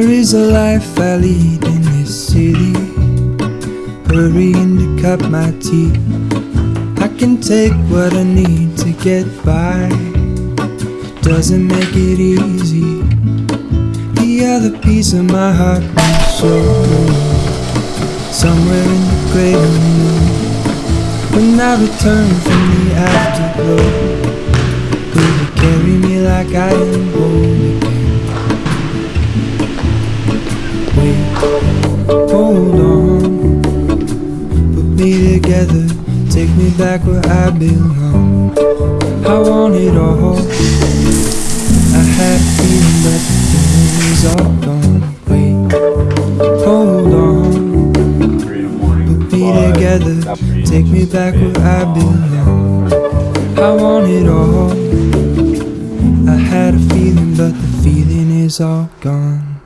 is a life I lead in this city. Hurrying to cut my teeth. I can take what I need to get by. Doesn't make it easy. The other piece of my heart show. Somewhere in the great. When I return from the afterglow, will you carry me like I am whole me together, take me back where I belong. I want it all. I had a feeling, but the feeling is all gone. Wait, hold on, put me together, take me back where I belong. I want it all. I had a feeling, but the feeling is all gone.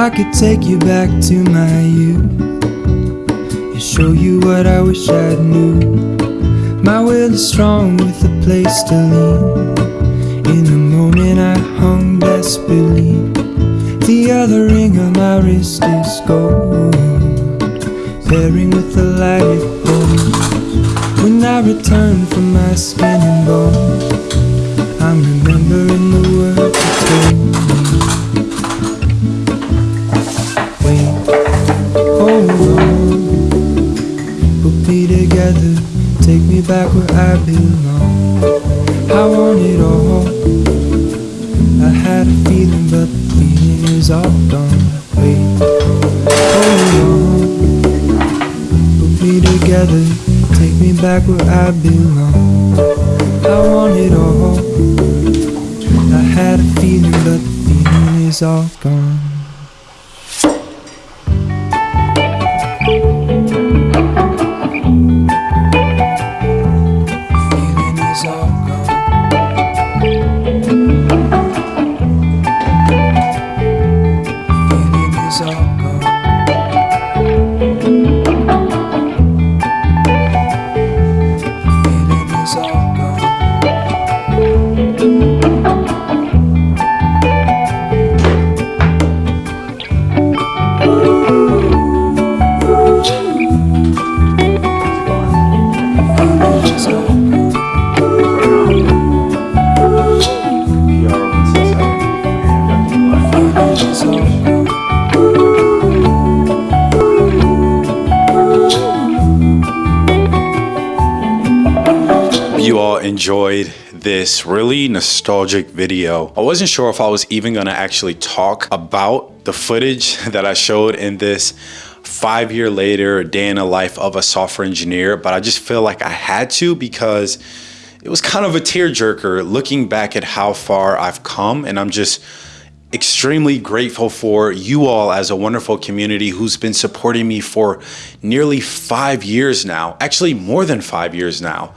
I could take you back to my youth and show you what I wish I knew. My will is strong with a place to lean. In the moment I hung desperately. The other ring on my wrist is gold, pairing with the light it holds. When I return from my skin and bone, I'm remembering the take me back where I belong. I want it all. I had a feeling, but the feeling is all gone. You all enjoyed this really nostalgic video. I wasn't sure if I was even gonna actually talk about the footage that I showed in this five year later day in the life of a software engineer, but I just feel like I had to because it was kind of a tearjerker looking back at how far I've come and I'm just extremely grateful for you all as a wonderful community who's been supporting me for nearly five years now, actually more than five years now.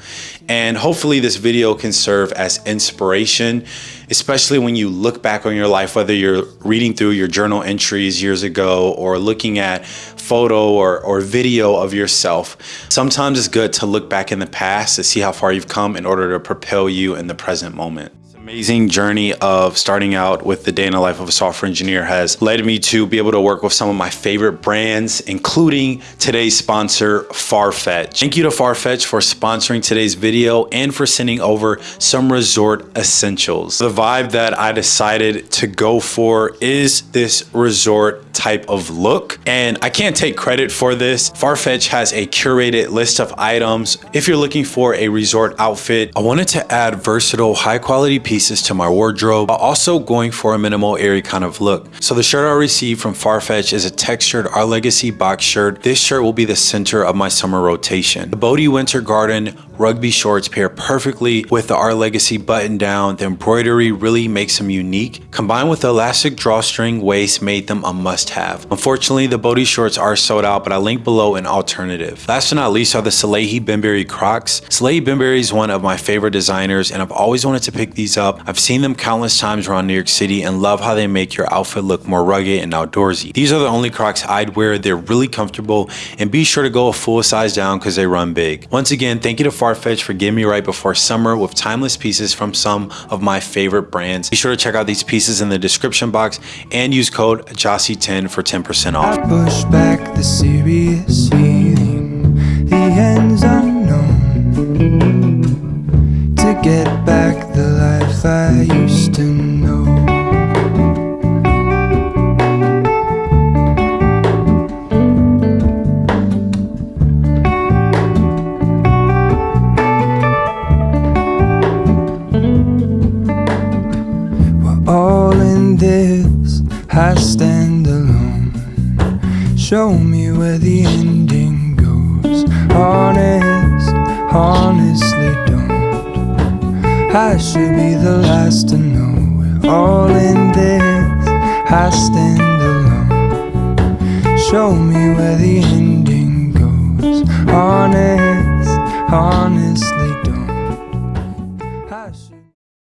And hopefully this video can serve as inspiration, especially when you look back on your life, whether you're reading through your journal entries years ago or looking at photo or, or video of yourself. Sometimes it's good to look back in the past to see how far you've come in order to propel you in the present moment amazing journey of starting out with the day in the life of a software engineer has led me to be able to work with some of my favorite brands, including today's sponsor, Farfetch. Thank you to Farfetch for sponsoring today's video and for sending over some resort essentials. The vibe that I decided to go for is this resort type of look. And I can't take credit for this. Farfetch has a curated list of items. If you're looking for a resort outfit, I wanted to add versatile, high quality pieces to my wardrobe, while also going for a minimal, airy kind of look. So the shirt I received from Farfetch is a textured Our Legacy box shirt. This shirt will be the center of my summer rotation. The Bode Winter Garden rugby shorts pair perfectly with the Our Legacy button down. The embroidery really makes them unique. Combined with the elastic drawstring waist made them a must have. Unfortunately, the Bode shorts are sold out, but I link below an alternative. Last but not least are the Salehe Bembury Crocs. Salehe Bembury is one of my favorite designers and I've always wanted to pick these up. I've seen them countless times around New York City and love how they make your outfit look more rugged and outdoorsy. These are the only Crocs I'd wear. They're really comfortable and be sure to go a full size down because they run big. Once again, thank you to Farfetch for getting me right before summer with timeless pieces from some of my favorite brands. Be sure to check out these pieces in the description box and use code JOSSY10 for 10% off. I push back the serious feeling, the ends unknown. To get back stand alone. Show me where the ending goes. Honest, honestly don't. I should be the last to know. We're all in this, I stand alone. Show me where the ending goes. Honest, honestly